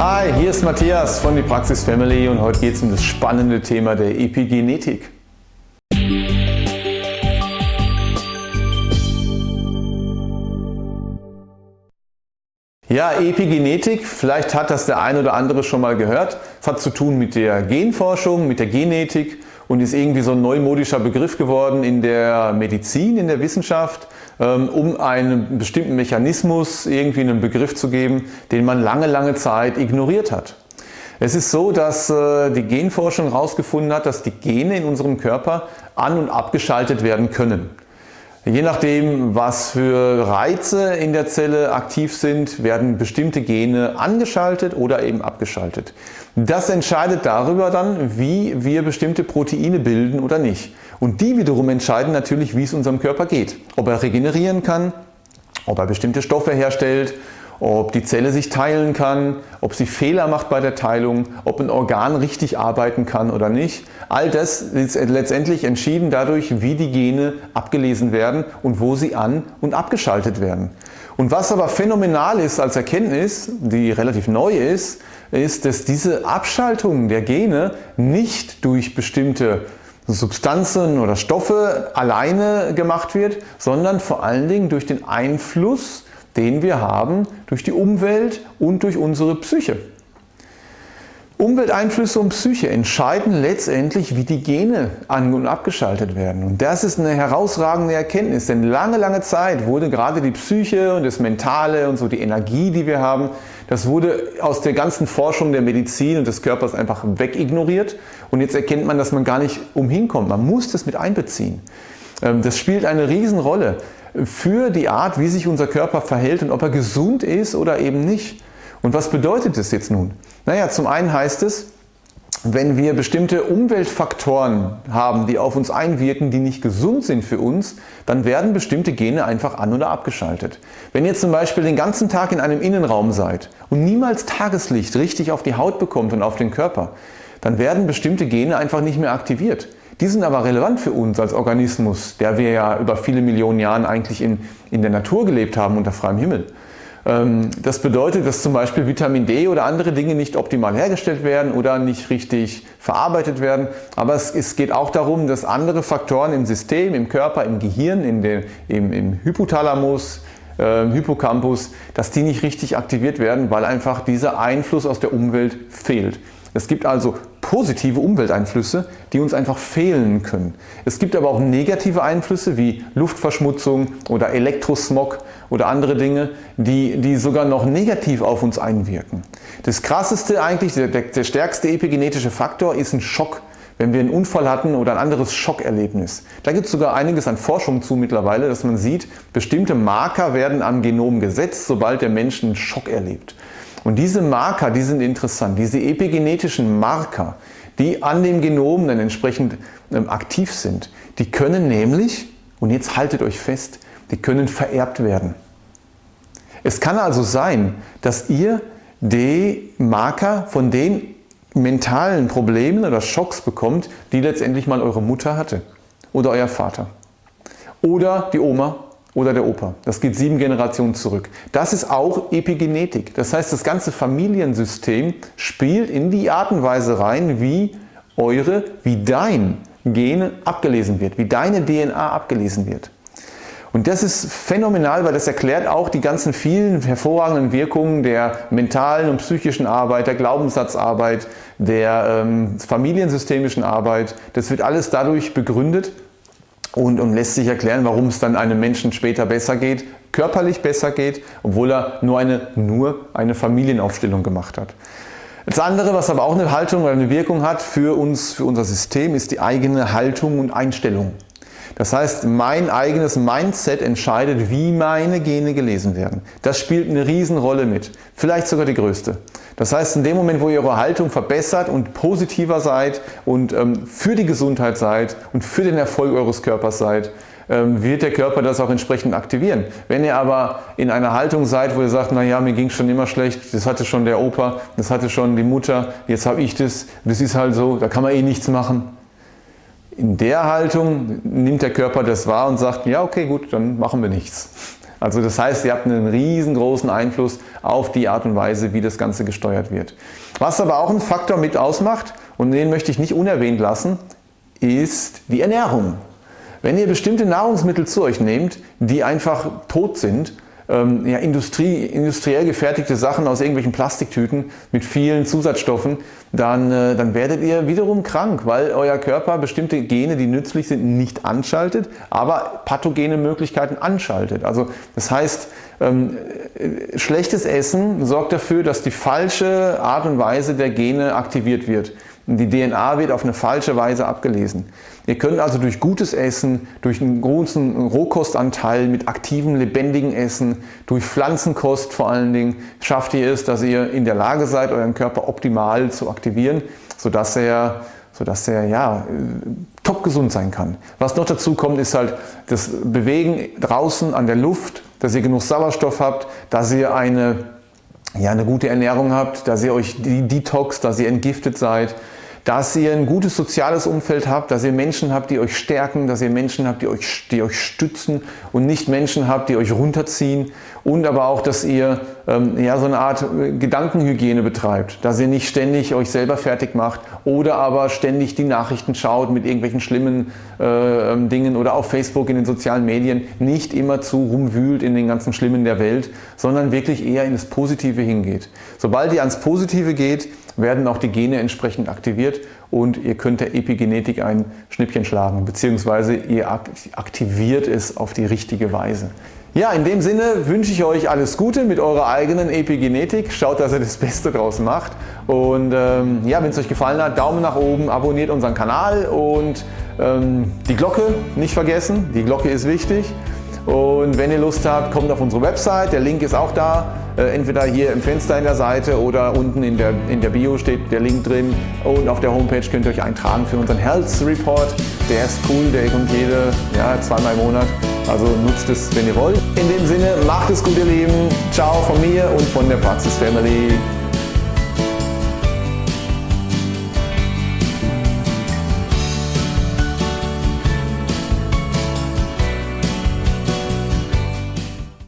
Hi, hier ist Matthias von die Praxis Family und heute geht es um das spannende Thema der Epigenetik. Ja, Epigenetik, vielleicht hat das der ein oder andere schon mal gehört. Es hat zu tun mit der Genforschung, mit der Genetik und ist irgendwie so ein neumodischer Begriff geworden in der Medizin, in der Wissenschaft, ähm, um einen bestimmten Mechanismus irgendwie einen Begriff zu geben, den man lange, lange Zeit ignoriert hat. Es ist so, dass äh, die Genforschung herausgefunden hat, dass die Gene in unserem Körper an- und abgeschaltet werden können. Je nachdem, was für Reize in der Zelle aktiv sind, werden bestimmte Gene angeschaltet oder eben abgeschaltet. Das entscheidet darüber dann, wie wir bestimmte Proteine bilden oder nicht. Und die wiederum entscheiden natürlich, wie es unserem Körper geht. Ob er regenerieren kann, ob er bestimmte Stoffe herstellt, ob die Zelle sich teilen kann, ob sie Fehler macht bei der Teilung, ob ein Organ richtig arbeiten kann oder nicht. All das ist letztendlich entschieden dadurch, wie die Gene abgelesen werden und wo sie an- und abgeschaltet werden. Und was aber phänomenal ist als Erkenntnis, die relativ neu ist, ist, dass diese Abschaltung der Gene nicht durch bestimmte Substanzen oder Stoffe alleine gemacht wird, sondern vor allen Dingen durch den Einfluss den wir haben durch die Umwelt und durch unsere Psyche. Umwelteinflüsse und Psyche entscheiden letztendlich, wie die Gene an- und abgeschaltet werden. Und das ist eine herausragende Erkenntnis, denn lange, lange Zeit wurde gerade die Psyche und das Mentale und so die Energie, die wir haben, das wurde aus der ganzen Forschung der Medizin und des Körpers einfach wegignoriert. Und jetzt erkennt man, dass man gar nicht umhinkommt. Man muss das mit einbeziehen. Ähm, das spielt eine Riesenrolle für die Art, wie sich unser Körper verhält und ob er gesund ist oder eben nicht. Und was bedeutet das jetzt nun? Naja, zum einen heißt es, wenn wir bestimmte Umweltfaktoren haben, die auf uns einwirken, die nicht gesund sind für uns, dann werden bestimmte Gene einfach an- oder abgeschaltet. Wenn ihr zum Beispiel den ganzen Tag in einem Innenraum seid und niemals Tageslicht richtig auf die Haut bekommt und auf den Körper, dann werden bestimmte Gene einfach nicht mehr aktiviert. Die sind aber relevant für uns als Organismus, der wir ja über viele Millionen Jahre eigentlich in, in der Natur gelebt haben unter freiem Himmel. Ähm, das bedeutet, dass zum Beispiel Vitamin D oder andere Dinge nicht optimal hergestellt werden oder nicht richtig verarbeitet werden. Aber es, es geht auch darum, dass andere Faktoren im System, im Körper, im Gehirn, in den, im, im Hypothalamus, äh, Hippocampus, dass die nicht richtig aktiviert werden, weil einfach dieser Einfluss aus der Umwelt fehlt. Es gibt also positive Umwelteinflüsse, die uns einfach fehlen können. Es gibt aber auch negative Einflüsse wie Luftverschmutzung oder Elektrosmog oder andere Dinge, die, die sogar noch negativ auf uns einwirken. Das krasseste eigentlich, der, der stärkste epigenetische Faktor ist ein Schock wenn wir einen Unfall hatten oder ein anderes Schockerlebnis. Da gibt es sogar einiges an Forschung zu mittlerweile, dass man sieht, bestimmte Marker werden am Genom gesetzt, sobald der Mensch einen Schock erlebt. Und diese Marker, die sind interessant, diese epigenetischen Marker, die an dem Genom dann entsprechend ähm, aktiv sind, die können nämlich, und jetzt haltet euch fest, die können vererbt werden. Es kann also sein, dass ihr die Marker von den mentalen Problemen oder Schocks bekommt, die letztendlich mal eure Mutter hatte oder euer Vater oder die Oma oder der Opa. Das geht sieben Generationen zurück. Das ist auch Epigenetik. Das heißt, das ganze Familiensystem spielt in die Art und Weise rein, wie eure, wie dein Gene abgelesen wird, wie deine DNA abgelesen wird. Und das ist phänomenal, weil das erklärt auch die ganzen vielen hervorragenden Wirkungen der mentalen und psychischen Arbeit, der Glaubenssatzarbeit, der ähm, familiensystemischen Arbeit. Das wird alles dadurch begründet, und, und lässt sich erklären, warum es dann einem Menschen später besser geht, körperlich besser geht, obwohl er nur eine, nur eine Familienaufstellung gemacht hat. Das andere, was aber auch eine Haltung oder eine Wirkung hat für uns, für unser System, ist die eigene Haltung und Einstellung. Das heißt, mein eigenes Mindset entscheidet, wie meine Gene gelesen werden. Das spielt eine Riesenrolle mit, vielleicht sogar die größte. Das heißt, in dem Moment, wo ihr eure Haltung verbessert und positiver seid und ähm, für die Gesundheit seid und für den Erfolg eures Körpers seid, ähm, wird der Körper das auch entsprechend aktivieren. Wenn ihr aber in einer Haltung seid, wo ihr sagt, naja, mir ging schon immer schlecht, das hatte schon der Opa, das hatte schon die Mutter, jetzt habe ich das, das ist halt so, da kann man eh nichts machen, in der Haltung nimmt der Körper das wahr und sagt, ja okay gut, dann machen wir nichts. Also das heißt, ihr habt einen riesengroßen Einfluss auf die Art und Weise, wie das Ganze gesteuert wird. Was aber auch ein Faktor mit ausmacht, und den möchte ich nicht unerwähnt lassen, ist die Ernährung. Wenn ihr bestimmte Nahrungsmittel zu euch nehmt, die einfach tot sind, ähm, ja, Industrie, industriell gefertigte Sachen aus irgendwelchen Plastiktüten mit vielen Zusatzstoffen, dann, äh, dann werdet ihr wiederum krank, weil euer Körper bestimmte Gene, die nützlich sind, nicht anschaltet, aber pathogene Möglichkeiten anschaltet. Also das heißt, ähm, äh, schlechtes Essen sorgt dafür, dass die falsche Art und Weise der Gene aktiviert wird. Die DNA wird auf eine falsche Weise abgelesen. Ihr könnt also durch gutes Essen, durch einen großen Rohkostanteil mit aktivem, lebendigem Essen, durch Pflanzenkost vor allen Dingen, schafft ihr es, dass ihr in der Lage seid, euren Körper optimal zu aktivieren, sodass er, sodass er ja, top gesund sein kann. Was noch dazu kommt, ist halt das Bewegen draußen an der Luft, dass ihr genug Sauerstoff habt, dass ihr eine, ja, eine gute Ernährung habt, dass ihr euch Detox, dass ihr entgiftet seid, dass ihr ein gutes soziales Umfeld habt, dass ihr Menschen habt, die euch stärken, dass ihr Menschen habt, die euch, die euch stützen und nicht Menschen habt, die euch runterziehen und aber auch, dass ihr ähm, ja, so eine Art äh, Gedankenhygiene betreibt, dass ihr nicht ständig euch selber fertig macht oder aber ständig die Nachrichten schaut mit irgendwelchen schlimmen äh, ähm, Dingen oder auf Facebook in den sozialen Medien nicht immer zu rumwühlt in den ganzen Schlimmen der Welt, sondern wirklich eher in das Positive hingeht. Sobald ihr ans Positive geht, werden auch die Gene entsprechend aktiviert und ihr könnt der Epigenetik ein Schnippchen schlagen, beziehungsweise ihr aktiviert es auf die richtige Weise. Ja, in dem Sinne wünsche ich euch alles Gute mit eurer eigenen Epigenetik. Schaut, dass ihr das Beste draus macht. Und ähm, ja, wenn es euch gefallen hat, Daumen nach oben, abonniert unseren Kanal und ähm, die Glocke nicht vergessen. Die Glocke ist wichtig. Und wenn ihr Lust habt, kommt auf unsere Website. Der Link ist auch da. Äh, entweder hier im Fenster in der Seite oder unten in der, in der Bio steht der Link drin. Und auf der Homepage könnt ihr euch eintragen für unseren Health Report. Der ist cool, der kommt jede, ja, zweimal im Monat. Also nutzt es, wenn ihr wollt. In dem Sinne, macht es gut, ihr Lieben. Ciao von mir und von der Praxis Family.